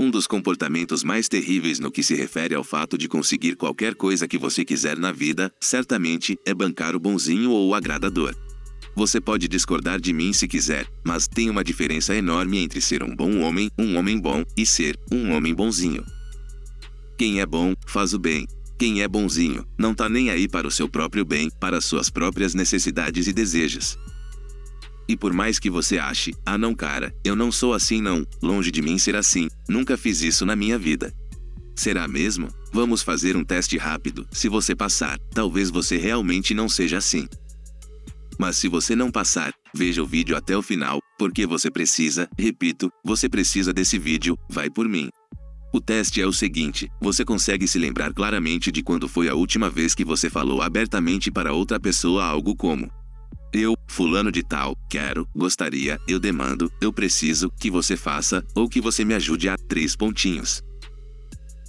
Um dos comportamentos mais terríveis no que se refere ao fato de conseguir qualquer coisa que você quiser na vida, certamente, é bancar o bonzinho ou o agradador. Você pode discordar de mim se quiser, mas tem uma diferença enorme entre ser um bom homem, um homem bom, e ser um homem bonzinho. Quem é bom, faz o bem. Quem é bonzinho, não tá nem aí para o seu próprio bem, para suas próprias necessidades e desejos. E por mais que você ache, ah não cara, eu não sou assim não, longe de mim ser assim, nunca fiz isso na minha vida. Será mesmo? Vamos fazer um teste rápido, se você passar, talvez você realmente não seja assim. Mas se você não passar, veja o vídeo até o final, porque você precisa, repito, você precisa desse vídeo, vai por mim. O teste é o seguinte, você consegue se lembrar claramente de quando foi a última vez que você falou abertamente para outra pessoa algo como eu, fulano de tal, quero, gostaria, eu demando, eu preciso, que você faça, ou que você me ajude a três pontinhos.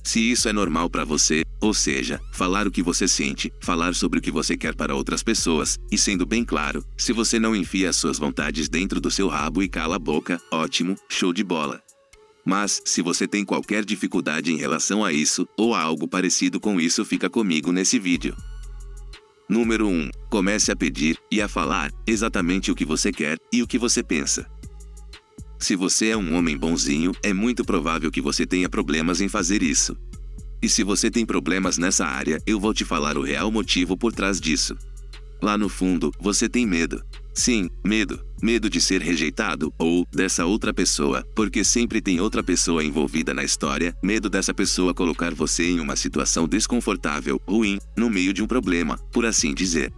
Se isso é normal para você, ou seja, falar o que você sente, falar sobre o que você quer para outras pessoas, e sendo bem claro, se você não enfia as suas vontades dentro do seu rabo e cala a boca, ótimo, show de bola. Mas, se você tem qualquer dificuldade em relação a isso, ou a algo parecido com isso fica comigo nesse vídeo. Número 1. Comece a pedir e a falar exatamente o que você quer e o que você pensa. Se você é um homem bonzinho, é muito provável que você tenha problemas em fazer isso. E se você tem problemas nessa área, eu vou te falar o real motivo por trás disso. Lá no fundo, você tem medo. Sim, medo. Medo de ser rejeitado ou dessa outra pessoa, porque sempre tem outra pessoa envolvida na história. Medo dessa pessoa colocar você em uma situação desconfortável, ruim, no meio de um problema, por assim dizer.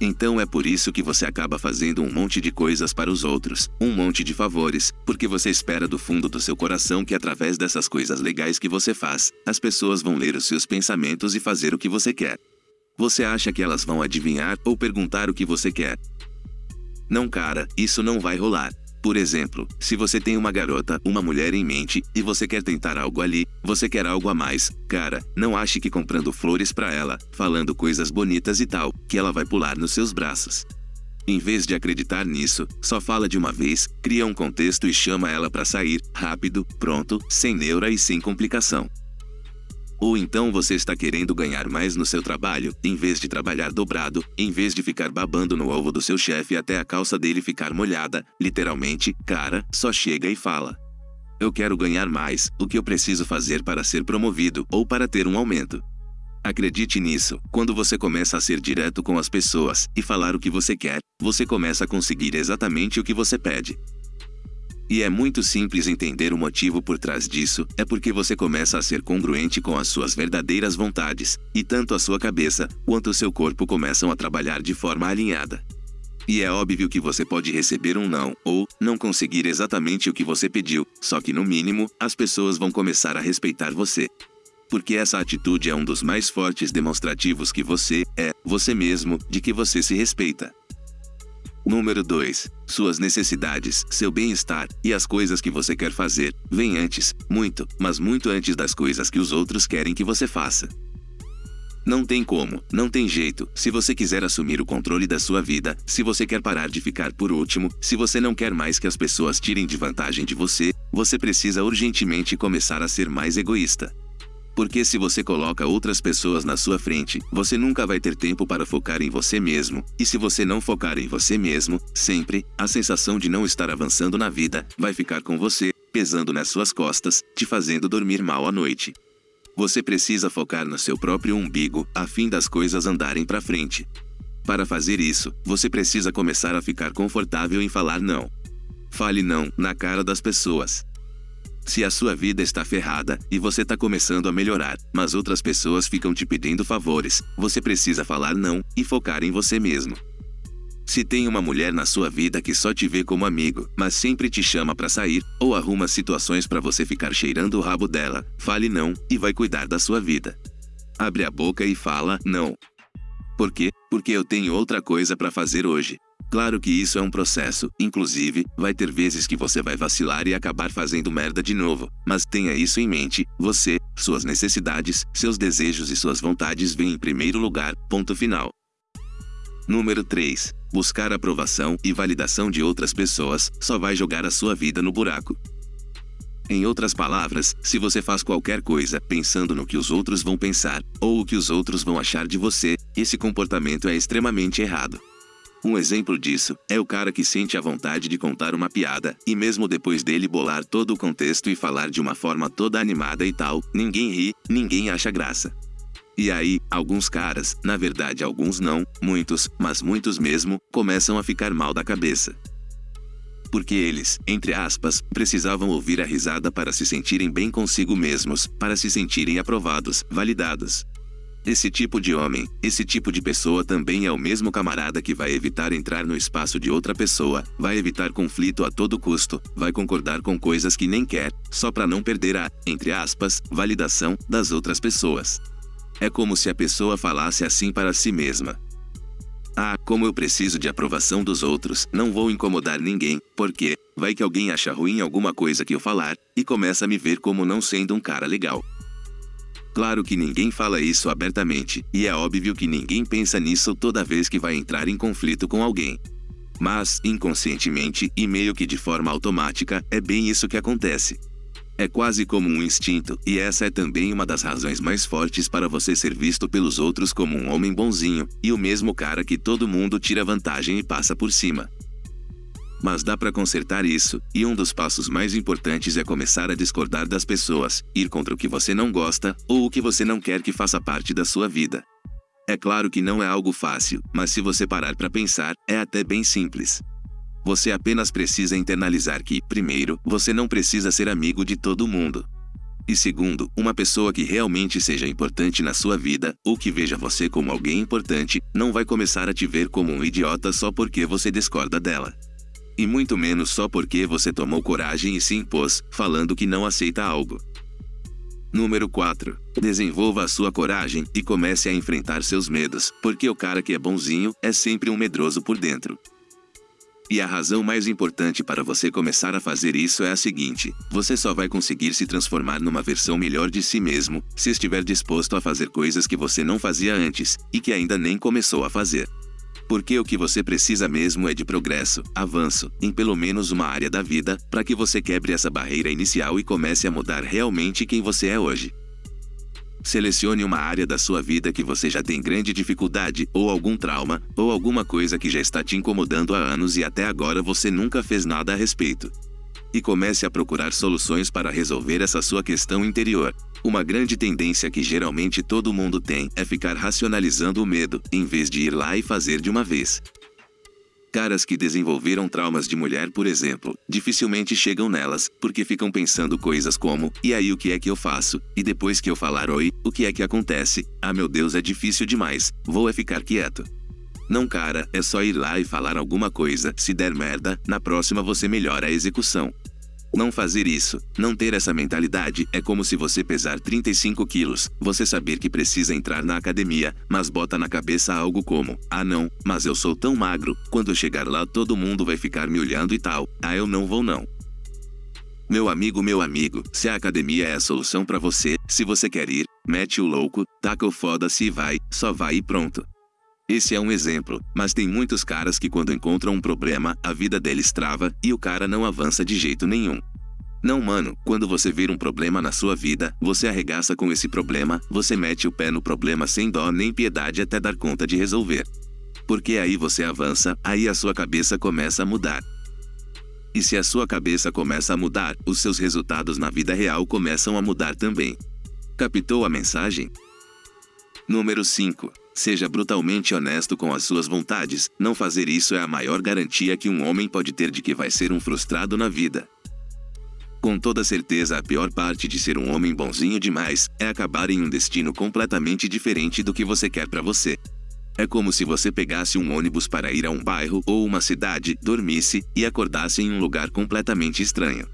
Então é por isso que você acaba fazendo um monte de coisas para os outros, um monte de favores, porque você espera do fundo do seu coração que através dessas coisas legais que você faz, as pessoas vão ler os seus pensamentos e fazer o que você quer. Você acha que elas vão adivinhar ou perguntar o que você quer, não cara, isso não vai rolar. Por exemplo, se você tem uma garota, uma mulher em mente, e você quer tentar algo ali, você quer algo a mais, cara, não ache que comprando flores para ela, falando coisas bonitas e tal, que ela vai pular nos seus braços. Em vez de acreditar nisso, só fala de uma vez, cria um contexto e chama ela para sair, rápido, pronto, sem neura e sem complicação. Ou então você está querendo ganhar mais no seu trabalho, em vez de trabalhar dobrado, em vez de ficar babando no ovo do seu chefe até a calça dele ficar molhada, literalmente, cara, só chega e fala. Eu quero ganhar mais, o que eu preciso fazer para ser promovido ou para ter um aumento. Acredite nisso, quando você começa a ser direto com as pessoas e falar o que você quer, você começa a conseguir exatamente o que você pede. E é muito simples entender o motivo por trás disso, é porque você começa a ser congruente com as suas verdadeiras vontades, e tanto a sua cabeça quanto o seu corpo começam a trabalhar de forma alinhada. E é óbvio que você pode receber um não, ou não conseguir exatamente o que você pediu, só que no mínimo, as pessoas vão começar a respeitar você. Porque essa atitude é um dos mais fortes demonstrativos que você é, você mesmo, de que você se respeita. Número 2. Suas necessidades, seu bem-estar e as coisas que você quer fazer vêm antes, muito, mas muito antes das coisas que os outros querem que você faça. Não tem como, não tem jeito, se você quiser assumir o controle da sua vida, se você quer parar de ficar por último, se você não quer mais que as pessoas tirem de vantagem de você, você precisa urgentemente começar a ser mais egoísta. Porque se você coloca outras pessoas na sua frente, você nunca vai ter tempo para focar em você mesmo. E se você não focar em você mesmo, sempre, a sensação de não estar avançando na vida vai ficar com você, pesando nas suas costas, te fazendo dormir mal à noite. Você precisa focar no seu próprio umbigo, a fim das coisas andarem para frente. Para fazer isso, você precisa começar a ficar confortável em falar não. Fale não na cara das pessoas. Se a sua vida está ferrada e você está começando a melhorar, mas outras pessoas ficam te pedindo favores, você precisa falar não e focar em você mesmo. Se tem uma mulher na sua vida que só te vê como amigo, mas sempre te chama para sair, ou arruma situações para você ficar cheirando o rabo dela, fale não e vai cuidar da sua vida. Abre a boca e fala não. Por quê? Porque eu tenho outra coisa para fazer hoje. Claro que isso é um processo, inclusive, vai ter vezes que você vai vacilar e acabar fazendo merda de novo, mas tenha isso em mente, você, suas necessidades, seus desejos e suas vontades vêm em primeiro lugar, ponto final. Número 3. Buscar aprovação e validação de outras pessoas só vai jogar a sua vida no buraco. Em outras palavras, se você faz qualquer coisa pensando no que os outros vão pensar, ou o que os outros vão achar de você, esse comportamento é extremamente errado. Um exemplo disso é o cara que sente a vontade de contar uma piada, e mesmo depois dele bolar todo o contexto e falar de uma forma toda animada e tal, ninguém ri, ninguém acha graça. E aí, alguns caras, na verdade alguns não, muitos, mas muitos mesmo, começam a ficar mal da cabeça porque eles, entre aspas, precisavam ouvir a risada para se sentirem bem consigo mesmos, para se sentirem aprovados, validados. Esse tipo de homem, esse tipo de pessoa também é o mesmo camarada que vai evitar entrar no espaço de outra pessoa, vai evitar conflito a todo custo, vai concordar com coisas que nem quer, só para não perder a, entre aspas, validação das outras pessoas. É como se a pessoa falasse assim para si mesma: ah, como eu preciso de aprovação dos outros, não vou incomodar ninguém, porque vai que alguém acha ruim alguma coisa que eu falar e começa a me ver como não sendo um cara legal. Claro que ninguém fala isso abertamente, e é óbvio que ninguém pensa nisso toda vez que vai entrar em conflito com alguém. Mas, inconscientemente e meio que de forma automática, é bem isso que acontece. É quase como um instinto, e essa é também uma das razões mais fortes para você ser visto pelos outros como um homem bonzinho, e o mesmo cara que todo mundo tira vantagem e passa por cima. Mas dá para consertar isso, e um dos passos mais importantes é começar a discordar das pessoas, ir contra o que você não gosta ou o que você não quer que faça parte da sua vida. É claro que não é algo fácil, mas se você parar para pensar, é até bem simples. Você apenas precisa internalizar que, primeiro, você não precisa ser amigo de todo mundo. E segundo, uma pessoa que realmente seja importante na sua vida, ou que veja você como alguém importante, não vai começar a te ver como um idiota só porque você discorda dela. E muito menos só porque você tomou coragem e se impôs, falando que não aceita algo. Número 4. Desenvolva a sua coragem e comece a enfrentar seus medos, porque o cara que é bonzinho é sempre um medroso por dentro. E a razão mais importante para você começar a fazer isso é a seguinte: você só vai conseguir se transformar numa versão melhor de si mesmo se estiver disposto a fazer coisas que você não fazia antes e que ainda nem começou a fazer. Porque o que você precisa mesmo é de progresso, avanço, em pelo menos uma área da vida, para que você quebre essa barreira inicial e comece a mudar realmente quem você é hoje. Selecione uma área da sua vida que você já tem grande dificuldade, ou algum trauma, ou alguma coisa que já está te incomodando há anos e até agora você nunca fez nada a respeito. E comece a procurar soluções para resolver essa sua questão interior. Uma grande tendência que geralmente todo mundo tem é ficar racionalizando o medo, em vez de ir lá e fazer de uma vez. Caras que desenvolveram traumas de mulher, por exemplo, dificilmente chegam nelas, porque ficam pensando coisas como: e aí o que é que eu faço? E depois que eu falar oi, o que é que acontece? Ah, meu Deus, é difícil demais, vou é ficar quieto. Não, cara, é só ir lá e falar alguma coisa. Se der merda, na próxima você melhora a execução. Não fazer isso, não ter essa mentalidade, é como se você pesar 35 quilos, você saber que precisa entrar na academia, mas bota na cabeça algo como: ah não, mas eu sou tão magro, quando chegar lá todo mundo vai ficar me olhando e tal, ah eu não vou não. Meu amigo, meu amigo, se a academia é a solução para você, se você quer ir, mete o louco, taca o foda-se e vai, só vai e pronto. Esse é um exemplo, mas tem muitos caras que quando encontram um problema, a vida deles trava e o cara não avança de jeito nenhum. Não, mano, quando você vira um problema na sua vida, você arregaça com esse problema, você mete o pé no problema sem dó nem piedade até dar conta de resolver. Porque aí você avança, aí a sua cabeça começa a mudar. E se a sua cabeça começa a mudar, os seus resultados na vida real começam a mudar também. Captou a mensagem? Número 5. Seja brutalmente honesto com as suas vontades. Não fazer isso é a maior garantia que um homem pode ter de que vai ser um frustrado na vida. Com toda certeza, a pior parte de ser um homem bonzinho demais é acabar em um destino completamente diferente do que você quer para você. É como se você pegasse um ônibus para ir a um bairro ou uma cidade, dormisse e acordasse em um lugar completamente estranho.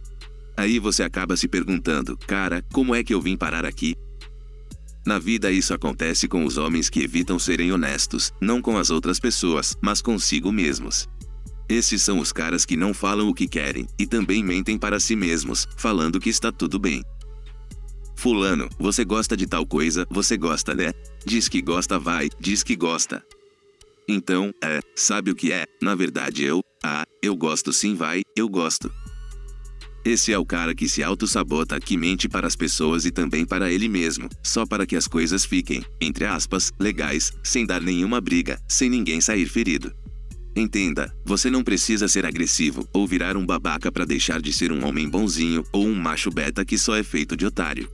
Aí você acaba se perguntando: cara, como é que eu vim parar aqui? Na vida isso acontece com os homens que evitam serem honestos, não com as outras pessoas, mas consigo mesmos. Esses são os caras que não falam o que querem e também mentem para si mesmos, falando que está tudo bem. Fulano, você gosta de tal coisa, você gosta, né? Diz que gosta, vai, diz que gosta. Então, é, sabe o que é? Na verdade eu, ah, eu gosto sim, vai, eu gosto. Esse é o cara que se auto-sabota, que mente para as pessoas e também para ele mesmo, só para que as coisas fiquem, entre aspas, legais, sem dar nenhuma briga, sem ninguém sair ferido. Entenda, você não precisa ser agressivo ou virar um babaca para deixar de ser um homem bonzinho ou um macho beta que só é feito de otário.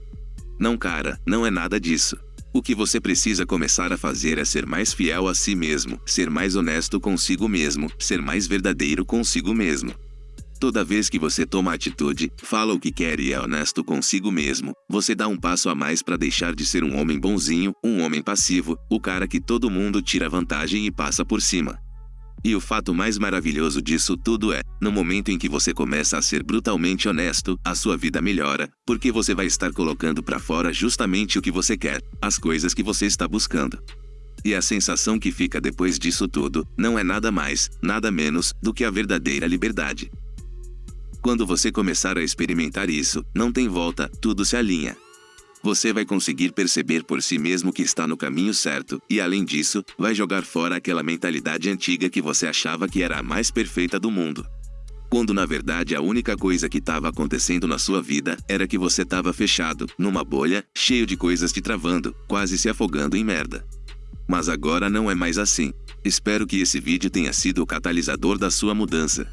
Não, cara, não é nada disso. O que você precisa começar a fazer é ser mais fiel a si mesmo, ser mais honesto consigo mesmo, ser mais verdadeiro consigo mesmo. Toda vez que você toma atitude, fala o que quer e é honesto consigo mesmo, você dá um passo a mais para deixar de ser um homem bonzinho, um homem passivo, o cara que todo mundo tira vantagem e passa por cima. E o fato mais maravilhoso disso tudo é, no momento em que você começa a ser brutalmente honesto, a sua vida melhora, porque você vai estar colocando para fora justamente o que você quer, as coisas que você está buscando. E a sensação que fica depois disso tudo não é nada mais, nada menos do que a verdadeira liberdade. Quando você começar a experimentar isso, não tem volta, tudo se alinha você vai conseguir perceber por si mesmo que está no caminho certo, e além disso, vai jogar fora aquela mentalidade antiga que você achava que era a mais perfeita do mundo. Quando na verdade a única coisa que estava acontecendo na sua vida era que você estava fechado, numa bolha, cheio de coisas te travando, quase se afogando em merda. Mas agora não é mais assim. Espero que esse vídeo tenha sido o catalisador da sua mudança.